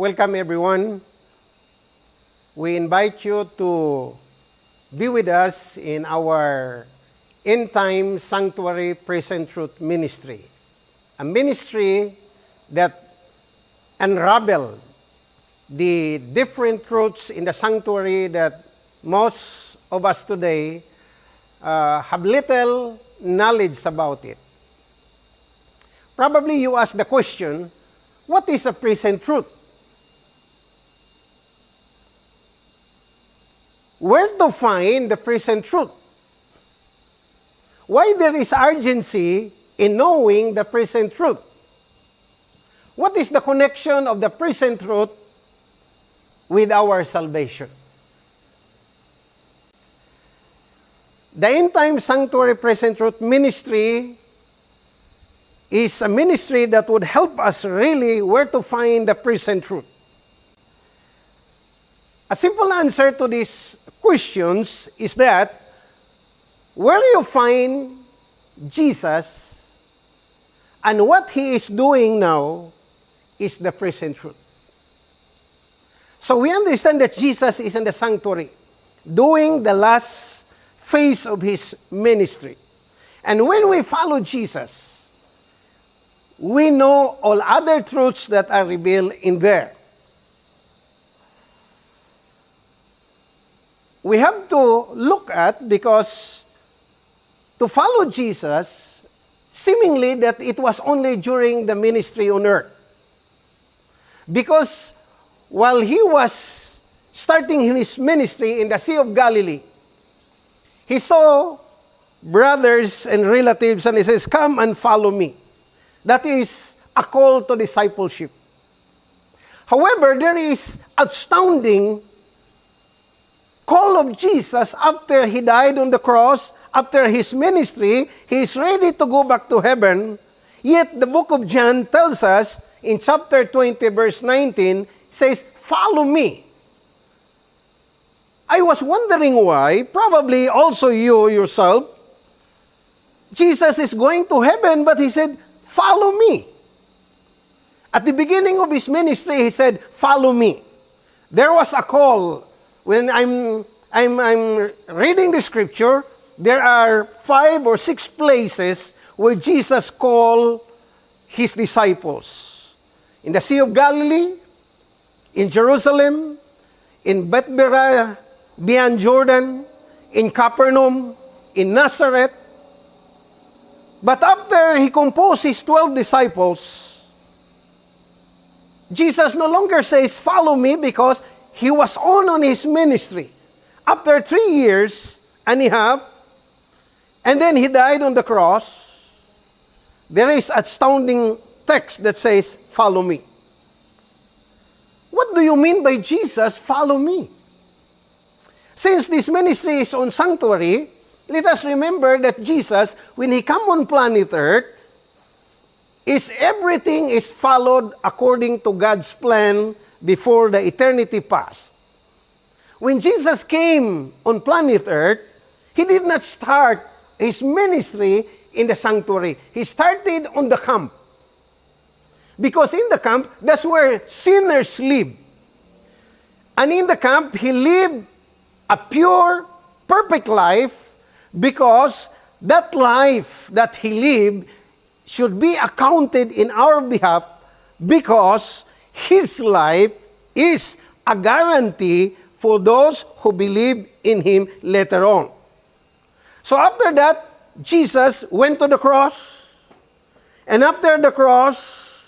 welcome everyone. We invite you to be with us in our End Time Sanctuary Present Truth Ministry, a ministry that unravel the different truths in the sanctuary that most of us today uh, have little knowledge about it. Probably you ask the question, what is a present truth? Where to find the present truth? Why there is urgency in knowing the present truth? What is the connection of the present truth with our salvation? The End Time Sanctuary Present Truth Ministry is a ministry that would help us really where to find the present truth. A simple answer to these questions is that where you find Jesus and what he is doing now is the present truth. So we understand that Jesus is in the sanctuary doing the last phase of his ministry. And when we follow Jesus, we know all other truths that are revealed in there. We have to look at because to follow Jesus, seemingly that it was only during the ministry on earth. Because while he was starting his ministry in the Sea of Galilee, he saw brothers and relatives and he says, Come and follow me. That is a call to discipleship. However, there is astounding call of Jesus after he died on the cross, after his ministry, he is ready to go back to heaven. Yet the book of John tells us in chapter 20 verse 19 says, "Follow me." I was wondering why, probably also you yourself, Jesus is going to heaven, but he said, Follow me. At the beginning of his ministry, he said, Follow me. There was a call. When I'm, I'm, I'm reading the scripture, there are five or six places where Jesus called his disciples. In the Sea of Galilee, in Jerusalem, in Bethabara, beyond Jordan, in Capernaum, in Nazareth. But after he composed his 12 disciples, Jesus no longer says, Follow me, because he was on on his ministry. After three years and a half, and then he died on the cross, there is astounding text that says, Follow me. What do you mean by Jesus, follow me? Since this ministry is on sanctuary, let us remember that Jesus, when He come on planet Earth, is everything is followed according to God's plan before the eternity past. When Jesus came on planet Earth, He did not start His ministry in the sanctuary. He started on the camp. Because in the camp, that's where sinners live. And in the camp, He lived a pure, perfect life because that life that he lived should be accounted in our behalf because his life is a guarantee for those who believe in him later on. So after that, Jesus went to the cross, and after the cross,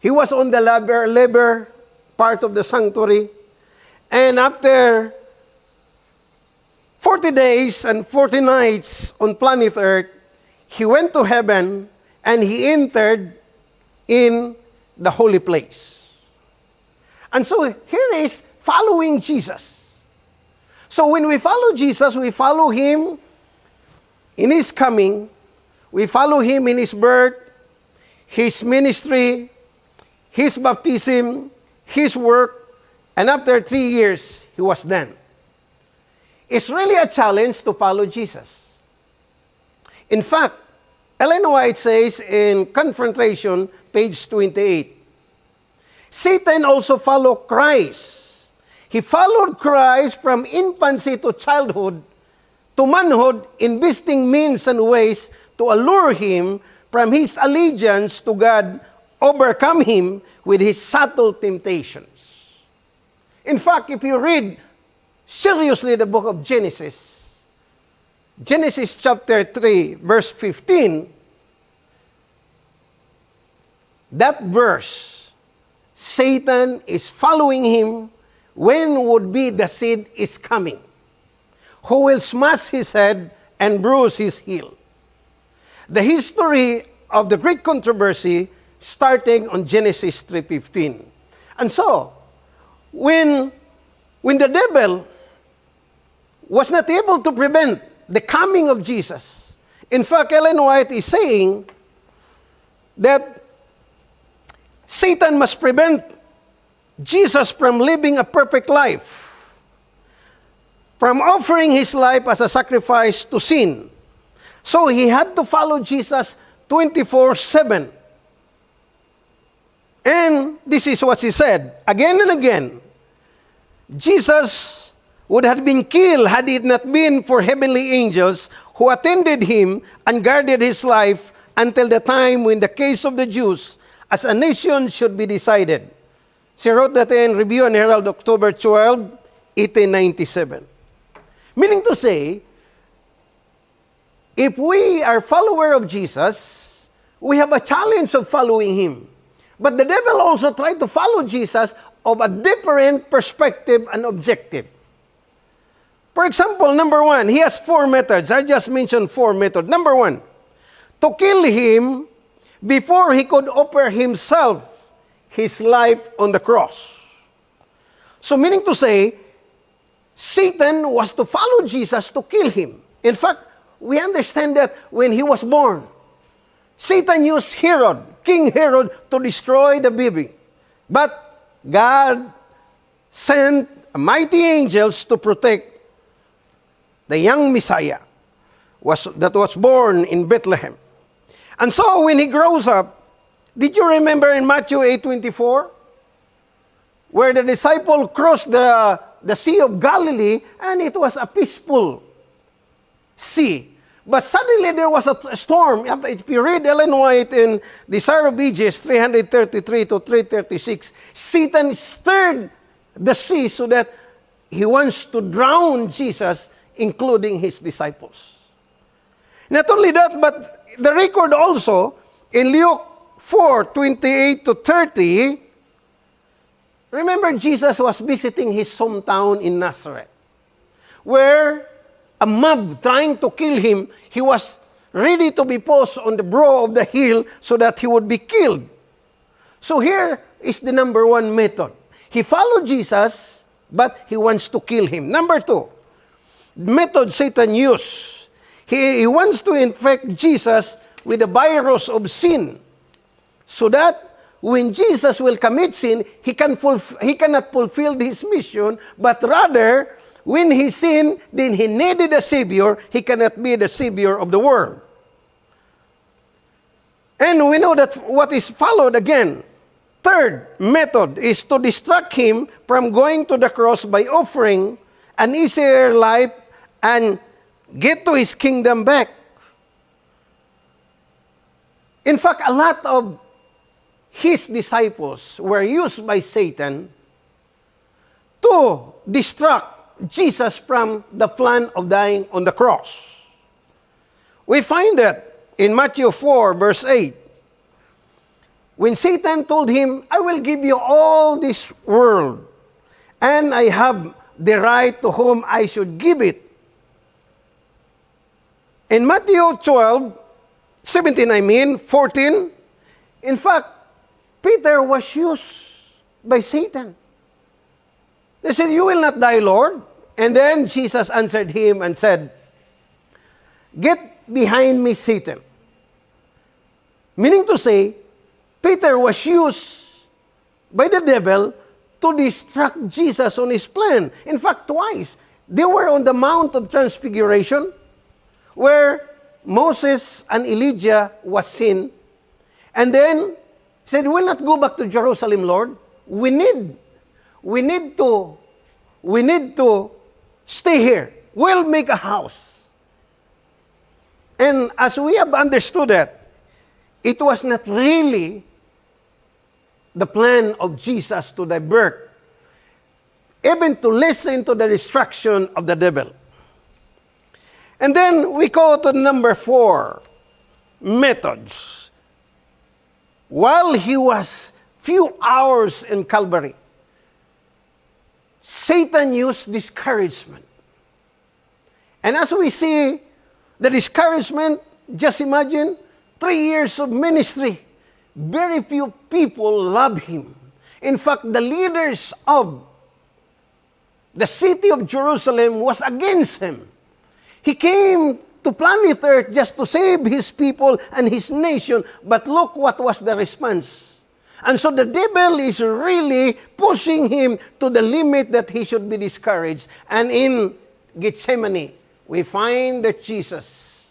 he was on the laver, laver part of the sanctuary, and after 40 days and 40 nights on planet Earth, he went to heaven and he entered in the holy place. And so here is following Jesus. So when we follow Jesus, we follow him in his coming, we follow him in his birth, his ministry, his baptism, his work, and after three years, he was done. It's really a challenge to follow Jesus. In fact, Ellen White says in Confrontation, page 28, Satan also followed Christ. He followed Christ from infancy to childhood to manhood, investing means and ways to allure him from his allegiance to God, overcome him with his subtle temptations. In fact, if you read seriously the book of Genesis, Genesis chapter 3, verse 15, that verse, Satan is following him when would be the seed is coming, who will smash his head and bruise his heel. The history of the Great controversy starting on Genesis 3.15. And so, when, when the devil was not able to prevent the coming of Jesus, in fact, Ellen White is saying that Satan must prevent Jesus from living a perfect life, from offering his life as a sacrifice to sin. So he had to follow Jesus 24 7. And this is what he said again and again Jesus would have been killed had it not been for heavenly angels who attended him and guarded his life until the time when the case of the Jews as a nation should be decided. She wrote that in Review and Herald, October 12, 1897. Meaning to say, if we are follower of Jesus, we have a challenge of following Him. But the devil also tried to follow Jesus of a different perspective and objective. For example, number one, he has four methods. I just mentioned four methods. Number one, to kill him before he could offer himself his life on the cross. So, meaning to say, Satan was to follow Jesus to kill him. In fact, we understand that when he was born, Satan used Herod, King Herod, to destroy the baby. But God sent mighty angels to protect the young Messiah was, that was born in Bethlehem. And so when he grows up, did you remember in Matthew 8:24 where the disciple crossed the, the Sea of Galilee and it was a peaceful sea. But suddenly there was a storm. If you read Ellen White in Desire of Ages 333 to 336, Satan stirred the sea so that he wants to drown Jesus, including his disciples. Not only that, but the record also in Luke 4 28 to 30. Remember, Jesus was visiting his hometown in Nazareth, where a mob trying to kill him, he was ready to be posed on the brow of the hill so that he would be killed. So here is the number one method. He followed Jesus, but he wants to kill him. Number two, method Satan used He, he wants to infect Jesus with the virus of sin so that when Jesus will commit sin, he, can fulf- he cannot fulfill his mission, but rather, when he sinned, then he needed a Savior, he cannot be the Savior of the world. And we know that what is followed again. Third method is to distract him from going to the cross by offering an easier life and get to his kingdom back. In fact, a lot of his disciples were used by Satan to distract Jesus from the plan of dying on the cross. We find that in Matthew 4, verse 8. When Satan told him, I will give you all this world, and I have the right to whom I should give it. In Matthew 12, 17, I mean, 14, in fact, Peter was used by Satan. They said, You will not die, Lord. And then Jesus answered him and said, Get behind me, Satan. Meaning to say, Peter was used by the devil to distract Jesus on his plan. In fact, twice. They were on the Mount of Transfiguration where Moses and Elijah was seen. And then said, We'll not go back to Jerusalem, Lord. we need, we need to, we need to stay here. We'll make a house. And as we have understood that, it was not really the plan of Jesus to divert, even to listen to the destruction of the devil. And then we go to number four methods. While he was few hours in Calvary, Satan used discouragement. And as we see the discouragement, just imagine three years of ministry. Very few people love him. In fact, the leaders of the city of Jerusalem was against him. He came to planet Earth just to save his people and his nation, but look what was the response. And so the devil is really pushing him to the limit that he should be discouraged. And in Gethsemane, we find that Jesus,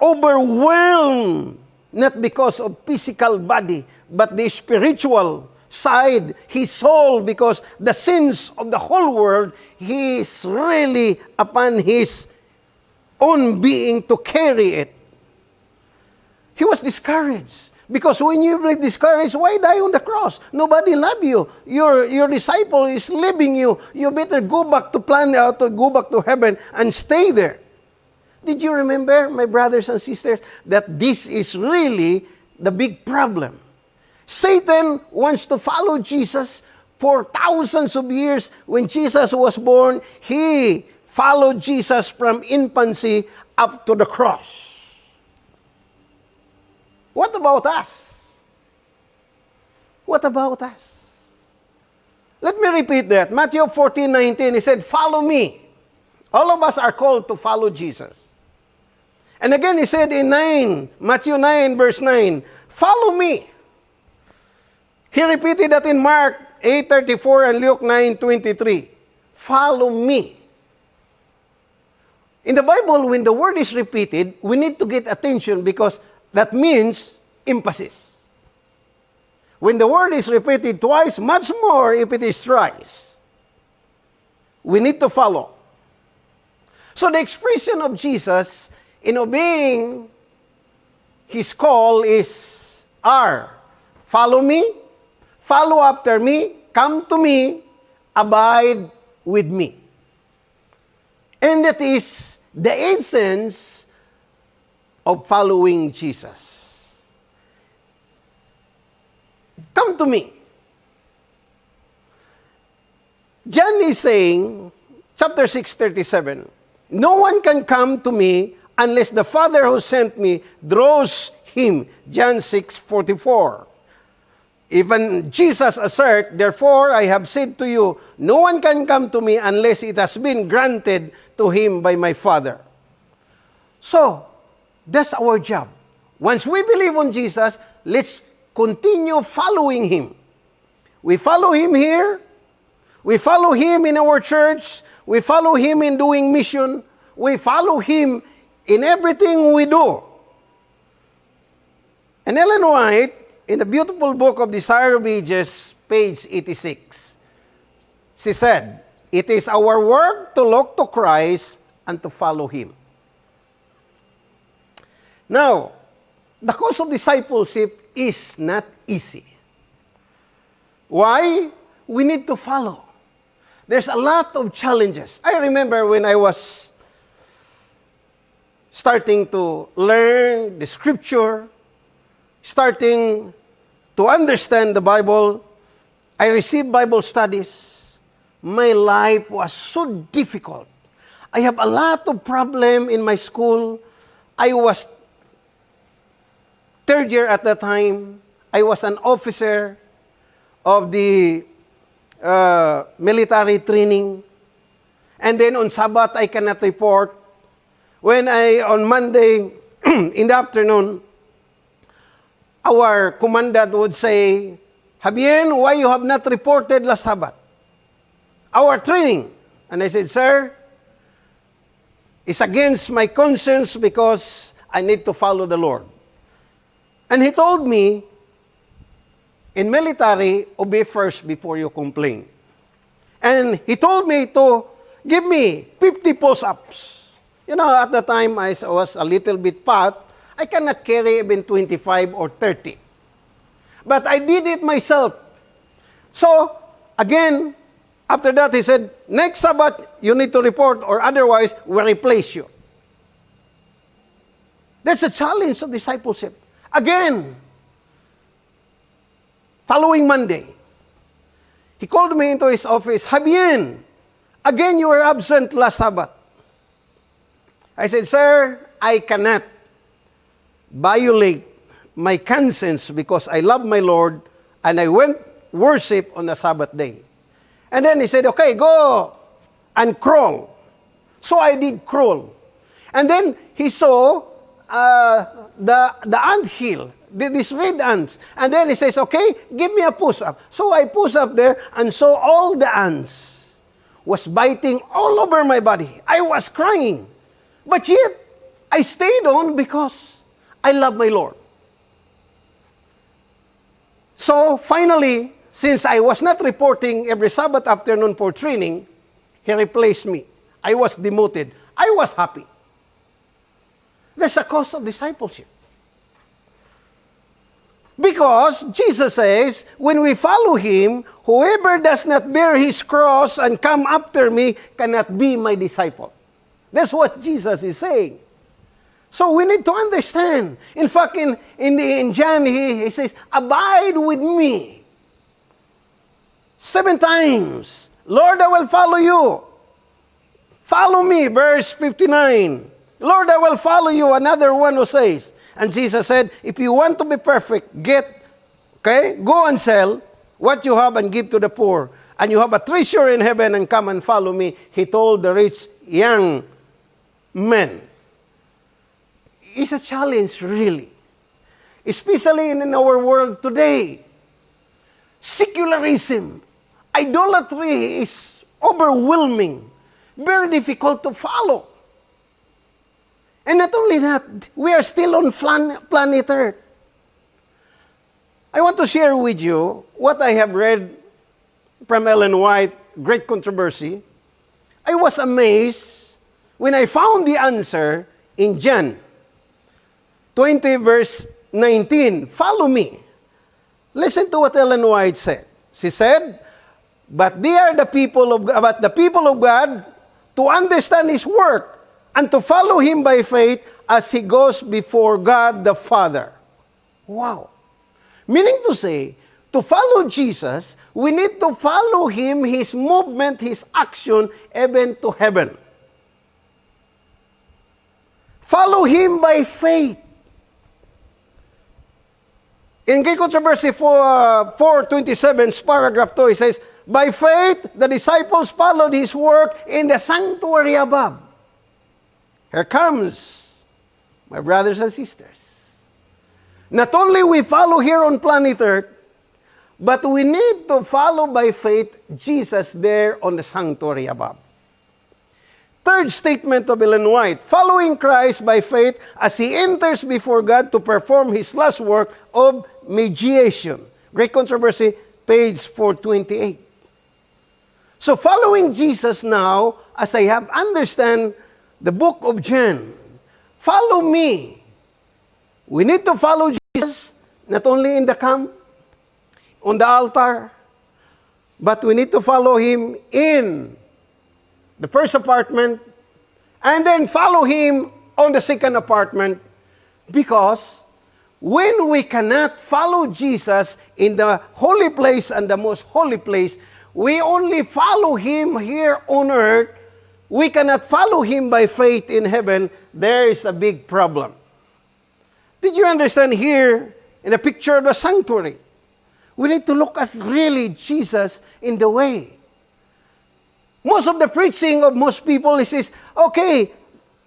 overwhelmed, not because of physical body, but the spiritual side, his soul, because the sins of the whole world, he is really upon his own being to carry it. He was discouraged. Because when you are discouraged, why die on the cross? Nobody love you. Your, your disciple is leaving you. You better go back to plan out uh, to go back to heaven and stay there. Did you remember, my brothers and sisters, that this is really the big problem? Satan wants to follow Jesus for thousands of years. When Jesus was born, he followed Jesus from infancy up to the cross. What about us? What about us? Let me repeat that. Matthew 14, 19, he said, Follow me. All of us are called to follow Jesus. And again, he said in 9, Matthew 9, verse 9, Follow me. He repeated that in Mark 8:34 and Luke 9:23. Follow me. In the Bible, when the word is repeated, we need to get attention because that means emphasis. When the word is repeated twice, much more if it is thrice. We need to follow. So the expression of Jesus in obeying his call is R. Follow me, follow after me, come to me, abide with me. And that is the essence of following Jesus. Come to me. John is saying, chapter 6, 37, No one can come to me unless the Father who sent me draws him. John 6, 44. Even Jesus assert, Therefore I have said to you, no one can come to me unless it has been granted to him by my Father. So, that's our job. Once we believe on Jesus, let's continue following him. We follow him here. We follow him in our church. We follow him in doing mission. We follow him in everything we do. And Ellen White in the beautiful book of Desire of Ages, page 86, she said, It is our work to look to Christ and to follow Him. Now, the course of discipleship is not easy. Why? We need to follow. There's a lot of challenges. I remember when I was starting to learn the scripture, starting to understand the Bible, I received Bible studies. My life was so difficult. I have a lot of problem in my school. I was third year at that time. I was an officer of the uh, military training. And then on Sabbath, I cannot report. When I, on Monday in the afternoon, our commandant would say, Habien, why you have not reported last Sabbath? Our training. And I said, Sir, it's against my conscience because I need to follow the Lord. And he told me, in military, obey first before you complain. And he told me to give me 50 push-ups. You know, at the time I was a little bit fat, I cannot carry even 25 or 30. But I did it myself. So, again, after that, he said, next Sabbath, you need to report or otherwise, we'll replace you. That's a challenge of discipleship. Again, following Monday, he called me into his office, Habien, again you were absent last Sabbath. I said, Sir, I cannot violate my conscience because I love my Lord and I went worship on the Sabbath day. And then he said, okay, go and crawl. So I did crawl. And then he saw uh, the, the ant hill, these red ants. And then he says, okay, give me a push-up. So I push up there and saw all the ants was biting all over my body. I was crying. But yet, I stayed on because I love my Lord. So finally, since I was not reporting every Sabbath afternoon for training, he replaced me. I was demoted. I was happy. That's a cost of discipleship. Because Jesus says, when we follow Him, whoever does not bear His cross and come after me cannot be my disciple. That's what Jesus is saying. So we need to understand. In fact, in, in, the, in John, he, he says, Abide with me. Seven times. Lord, I will follow you. Follow me, verse 59. Lord, I will follow you. Another one who says, and Jesus said, if you want to be perfect, get, okay, go and sell what you have and give to the poor. And you have a treasure in heaven and come and follow me. He told the rich young men is a challenge, really. Especially in our world today. Secularism, idolatry is overwhelming, very difficult to follow. And not only that, we are still on planet Earth. I want to share with you what I have read from Ellen White, Great Controversy. I was amazed when I found the answer in John 20 verse 19. Follow me. Listen to what Ellen White said. She said, But they are the people of but the people of God to understand his work and to follow him by faith as he goes before God the Father. Wow. Meaning to say, to follow Jesus, we need to follow him, his movement, his action, even to heaven. Follow him by faith. In Great Controversy 4, uh, 427, paragraph 2, it says, By faith, the disciples followed his work in the sanctuary above. Here comes, my brothers and sisters. Not only we follow here on planet Earth, but we need to follow by faith Jesus there on the sanctuary above. Third statement of Ellen White, following Christ by faith as he enters before God to perform his last work of mediation. Great Controversy, page 428. So following Jesus now, as I have understand the book of John, follow me. We need to follow Jesus, not only in the camp, on the altar, but we need to follow him in the first apartment, and then follow him on the second apartment because when we cannot follow Jesus in the holy place and the most holy place, we only follow him here on earth. We cannot follow him by faith in heaven. There is a big problem. Did you understand here in the picture of the sanctuary? We need to look at really Jesus in the way. Most of the preaching of most people is, is okay,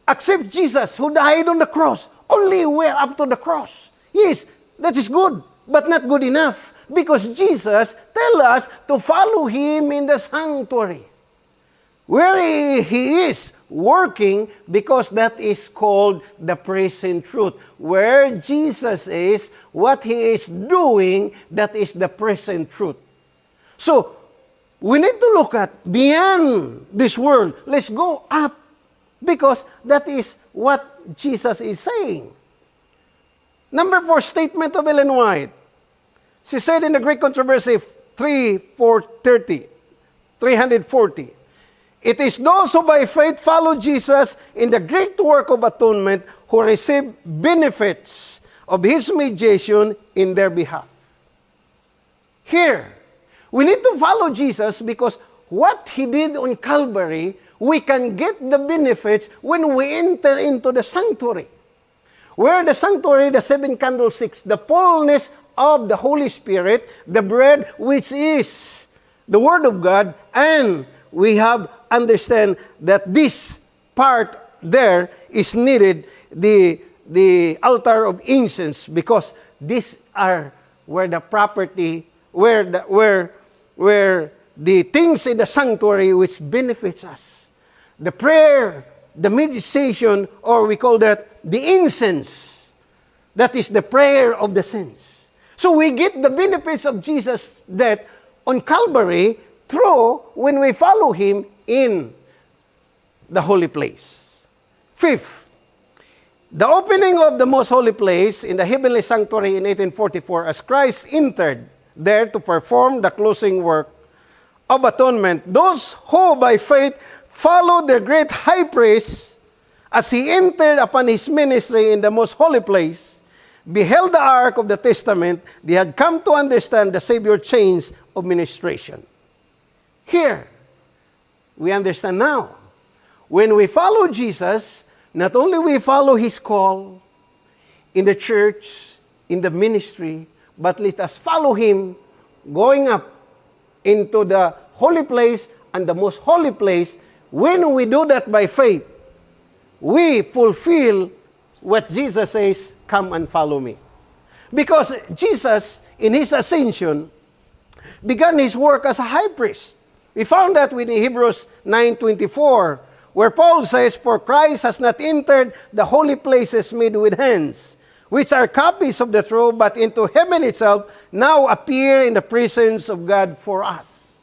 accept Jesus who died on the cross. Only we're up to the cross. Yes, that is good, but not good enough. Because Jesus tell us to follow Him in the sanctuary. Where He is, working because that is called the present truth. Where Jesus is, what He is doing, that is the present truth. So, we need to look at beyond this world. Let's go up because that is what Jesus is saying. Number four statement of Ellen White. She said in the Great Controversy 3 430, 340, It is those who by faith follow Jesus in the great work of atonement who receive benefits of His mediation in their behalf. Here, we need to follow Jesus because what He did on Calvary, we can get the benefits when we enter into the sanctuary. Where the sanctuary, the seven candlesticks, the fullness of the Holy Spirit, the bread which is the Word of God, and we have understand that this part there is needed the the altar of incense because these are where the property where the where where the things in the sanctuary which benefits us. The prayer the meditation or we call that the incense. That is the prayer of the saints. So we get the benefits of Jesus death on Calvary through when we follow him in the holy place. Fifth, the opening of the most holy place in the heavenly sanctuary in 1844 as Christ entered there to perform the closing work of atonement, those who by faith followed their great high priest as he entered upon his ministry in the most holy place, beheld the ark of the testament, they had come to understand the Savior chains of ministration. Here, we understand now. When we follow Jesus, not only we follow His call in the church, in the ministry, but let us follow Him going up into the holy place and the most holy place. When we do that by faith, we fulfill what Jesus says, come and follow me. Because Jesus, in his ascension, began his work as a high priest. We found that in Hebrews 9.24, where Paul says, For Christ has not entered the holy places made with hands, which are copies of the true, but into heaven itself now appear in the presence of God for us.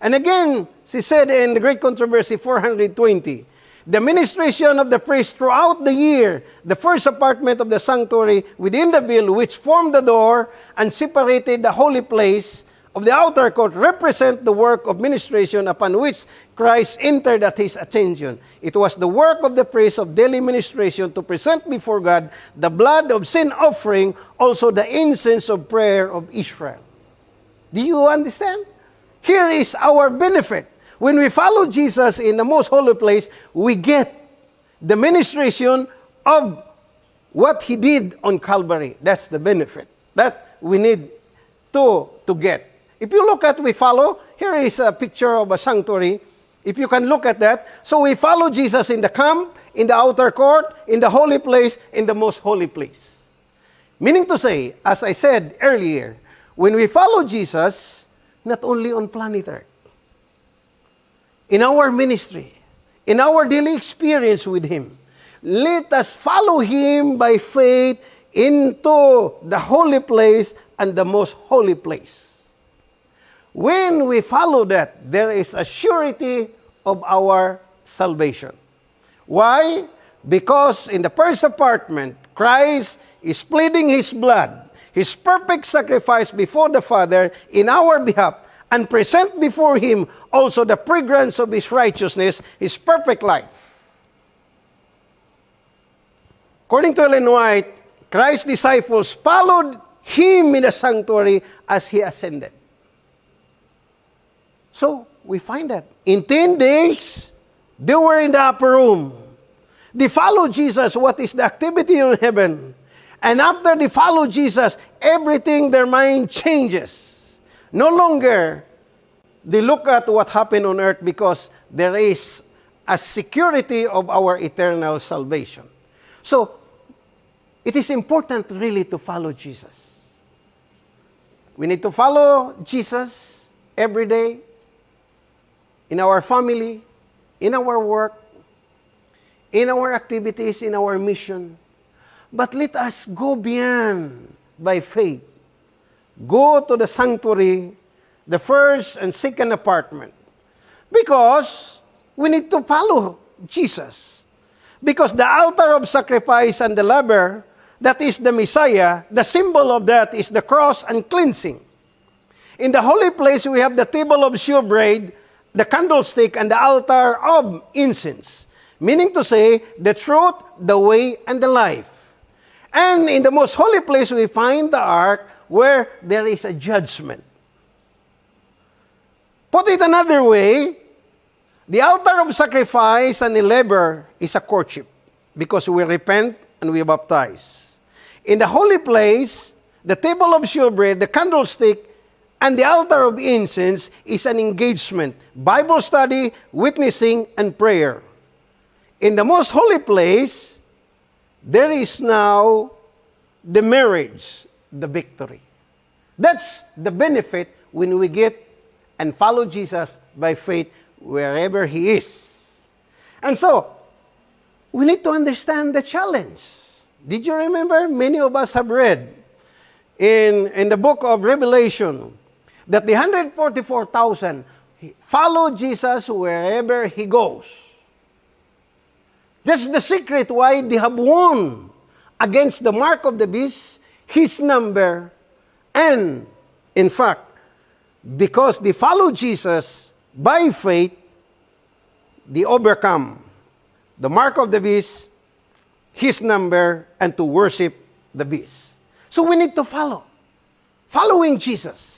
And again, she said in the Great Controversy 420, the ministration of the priest throughout the year, the first apartment of the sanctuary within the veil, which formed the door and separated the holy place of the outer court represent the work of ministration upon which Christ entered at his ascension. It was the work of the priest of daily ministration to present before God the blood of sin offering, also the incense of prayer of Israel. Do you understand? Here is our benefit. When we follow Jesus in the most holy place, we get the ministration of what he did on Calvary. That's the benefit that we need to, to get. If you look at, we follow, here is a picture of a sanctuary. If you can look at that. So we follow Jesus in the camp, in the outer court, in the holy place, in the most holy place. Meaning to say, as I said earlier, when we follow Jesus, not only on planet Earth, in our ministry, in our daily experience with Him, let us follow Him by faith into the holy place and the most holy place. When we follow that, there is a surety of our salvation. Why? Because in the first apartment, Christ is pleading his blood, his perfect sacrifice before the Father in our behalf, and present before him also the fragrance of his righteousness, his perfect life. According to Ellen White, Christ's disciples followed him in the sanctuary as he ascended. So, we find that in 10 days, they were in the upper room. They followed Jesus, what is the activity in heaven. And after they follow Jesus, everything, their mind changes. No longer they look at what happened on earth because there is a security of our eternal salvation. So, it is important really to follow Jesus. We need to follow Jesus every day, in our family, in our work, in our activities, in our mission. But let us go beyond by faith. Go to the sanctuary, the first and second apartment. Because we need to follow Jesus. Because the altar of sacrifice and the laver, that is the Messiah, the symbol of that is the cross and cleansing. In the holy place, we have the table of shewbread, the candlestick, and the altar of incense. Meaning to say, the truth, the way, and the life. And in the most holy place, we find the ark where there is a judgment. Put it another way, the altar of sacrifice and the laver is a courtship because we repent and we baptize. In the holy place, the table of shewbread, the candlestick, and the altar of incense is an engagement, Bible study, witnessing, and prayer. In the most holy place, there is now the marriage, the victory. That's the benefit when we get and follow Jesus by faith wherever He is. And so, we need to understand the challenge. Did you remember? Many of us have read in, in the book of Revelation that the 144,000 follow Jesus wherever He goes. That's the secret why they have won against the mark of the beast, his number, and in fact, because they follow Jesus by faith, they overcome the mark of the beast, his number, and to worship the beast. So we need to follow. Following Jesus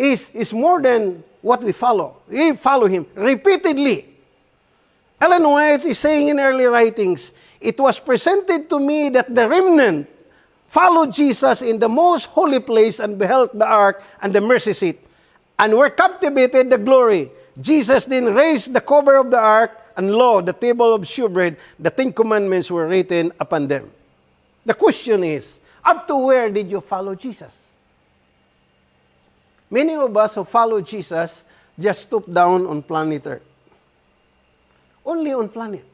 is, is more than what we follow. We follow him repeatedly. Ellen White is saying in early writings, it was presented to me that the remnant followed Jesus in the most holy place and beheld the ark and the mercy seat, and were captivated the glory. Jesus then raised the cover of the ark, and lo, the table of shewbread, the Ten Commandments were written upon them. The question is, up to where did you follow Jesus? Many of us who follow Jesus just stoop down on planet Earth. Only on planet.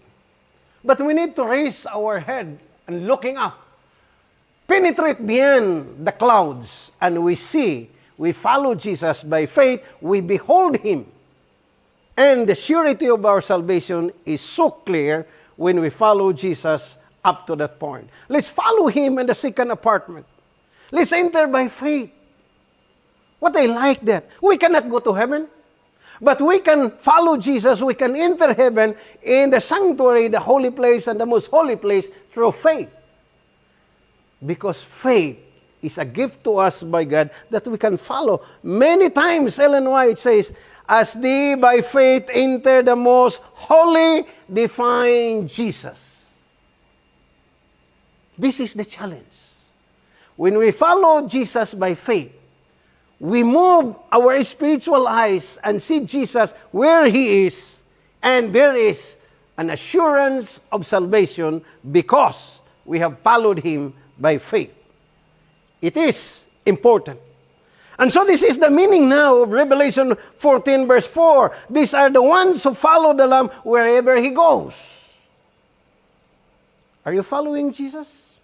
But we need to raise our head and looking up, penetrate beyond the clouds, and we see, we follow Jesus by faith, we behold Him. And the surety of our salvation is so clear when we follow Jesus up to that point. Let's follow Him in the second apartment. Let's enter by faith. What I like that. We cannot go to heaven. But we can follow Jesus, we can enter heaven in the sanctuary, the holy place, and the most holy place through faith. Because faith is a gift to us by God that we can follow. Many times, Ellen White says, As they by faith enter the most holy, divine Jesus. This is the challenge. When we follow Jesus by faith, we move our spiritual eyes and see Jesus where He is, and there is an assurance of salvation because we have followed Him by faith. It is important. And so this is the meaning now of Revelation 14 verse 4. These are the ones who follow the Lamb wherever He goes. Are you following Jesus?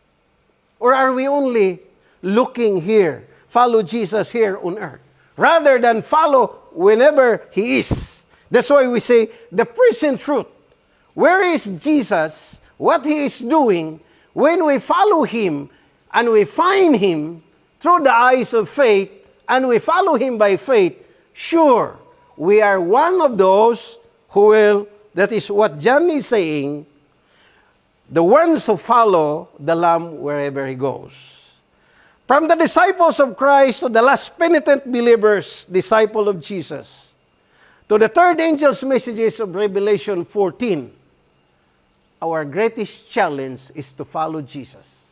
Or are we only looking here follow Jesus here on earth rather than follow whenever He is. That's why we say the present truth. Where is Jesus? What He is doing? When we follow Him and we find Him through the eyes of faith and we follow Him by faith, sure, we are one of those who will, that is what John is saying, the ones who follow the Lamb wherever He goes. From the disciples of Christ to the last penitent believers, disciple of Jesus, to the third angel's messages of Revelation 14, our greatest challenge is to follow Jesus.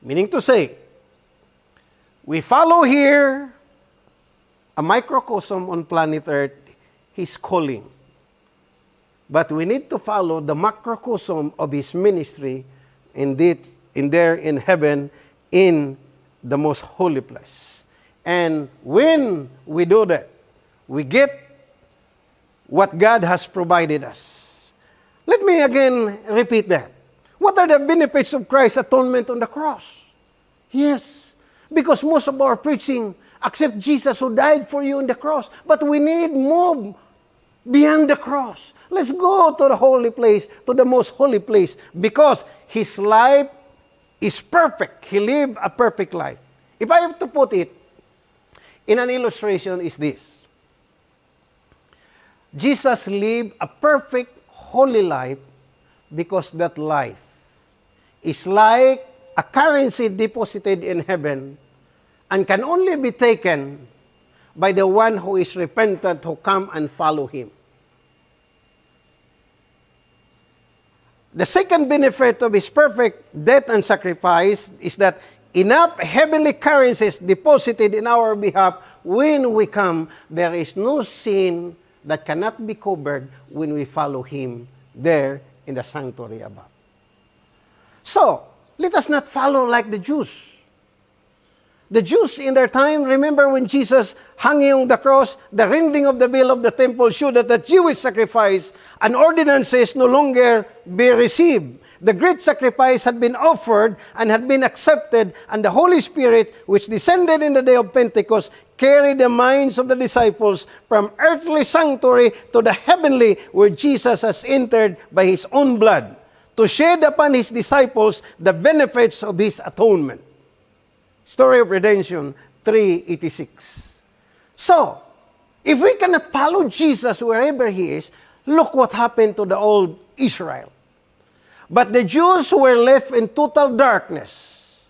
Meaning to say, we follow here a microcosm on planet Earth, His calling. But we need to follow the macrocosm of His ministry indeed in there in heaven in the most holy place. And when we do that, we get what God has provided us. Let me again repeat that. What are the benefits of Christ's atonement on the cross? Yes, because most of our preaching accept Jesus who died for you on the cross. But we need more beyond the cross. Let's go to the holy place, to the most holy place, because his life is perfect. He lived a perfect life. If I have to put it in an illustration, is this Jesus lived a perfect, holy life because that life is like a currency deposited in heaven and can only be taken by the one who is repentant who come and follow him. The second benefit of his perfect death and sacrifice is that enough heavenly currencies deposited in our behalf when we come, there is no sin that cannot be covered when we follow him there in the sanctuary above. So, let us not follow like the Jews the Jews in their time, remember when Jesus hung on the cross, the rending of the veil of the temple showed that the Jewish sacrifice and ordinances no longer be received. The great sacrifice had been offered and had been accepted, and the Holy Spirit, which descended in the day of Pentecost, carried the minds of the disciples from earthly sanctuary to the heavenly, where Jesus has entered by his own blood, to shed upon his disciples the benefits of his atonement. Story of Redemption 386. So, if we cannot follow Jesus wherever he is, look what happened to the old Israel. But the Jews were left in total darkness.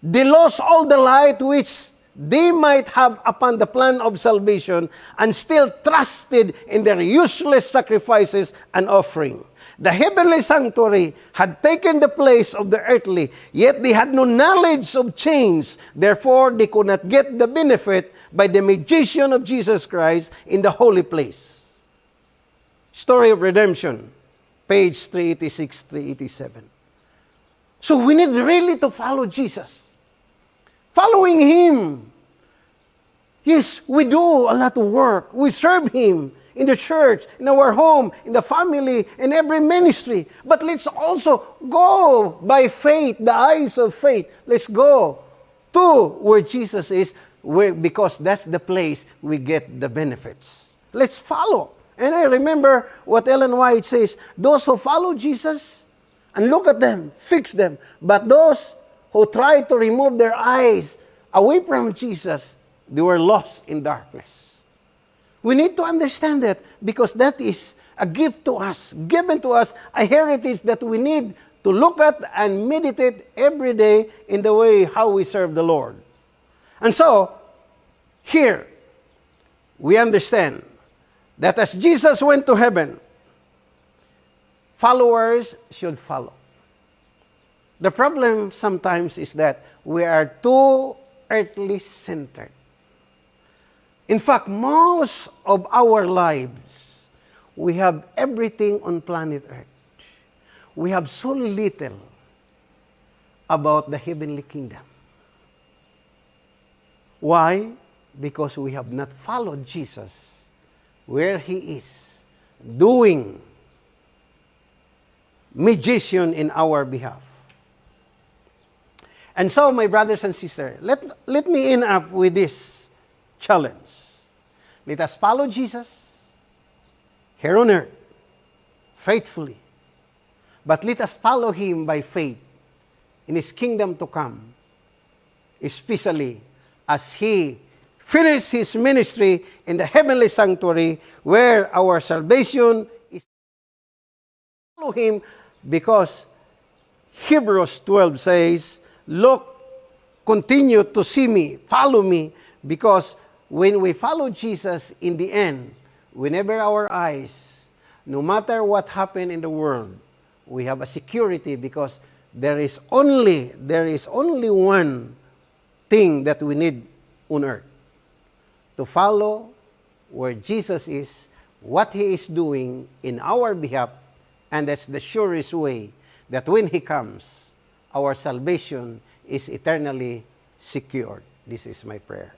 They lost all the light which they might have upon the plan of salvation and still trusted in their useless sacrifices and offering. The heavenly sanctuary had taken the place of the earthly, yet they had no knowledge of change. Therefore, they could not get the benefit by the mediation of Jesus Christ in the holy place. Story of Redemption, page 386, 387. So we need really to follow Jesus. Following Him. Yes, we do a lot of work. We serve Him in the church, in our home, in the family, in every ministry. But let's also go by faith, the eyes of faith. Let's go to where Jesus is, where, because that's the place we get the benefits. Let's follow. And I remember what Ellen White says those who follow Jesus and look at them, fix them. But those who try to remove their eyes away from Jesus, they were lost in darkness. We need to understand that because that is a gift to us, given to us, a heritage that we need to look at and meditate every day in the way how we serve the Lord. And so, here, we understand that as Jesus went to heaven, followers should follow. The problem sometimes is that we are too earthly centered. In fact, most of our lives, we have everything on planet Earth. We have so little about the heavenly kingdom. Why? Because we have not followed Jesus where he is, doing mediation in our behalf. And so, my brothers and sisters, let, let me end up with this challenge. Let us follow Jesus here on earth faithfully. But let us follow him by faith in his kingdom to come, especially as he finishes his ministry in the heavenly sanctuary where our salvation is. Follow him because Hebrews 12 says, Look, continue to see me, follow me, because when we follow Jesus in the end, whenever our eyes, no matter what happened in the world, we have a security because there is only there is only one thing that we need on earth to follow where Jesus is, what he is doing in our behalf, and that's the surest way that when he comes, our salvation is eternally secured. This is my prayer.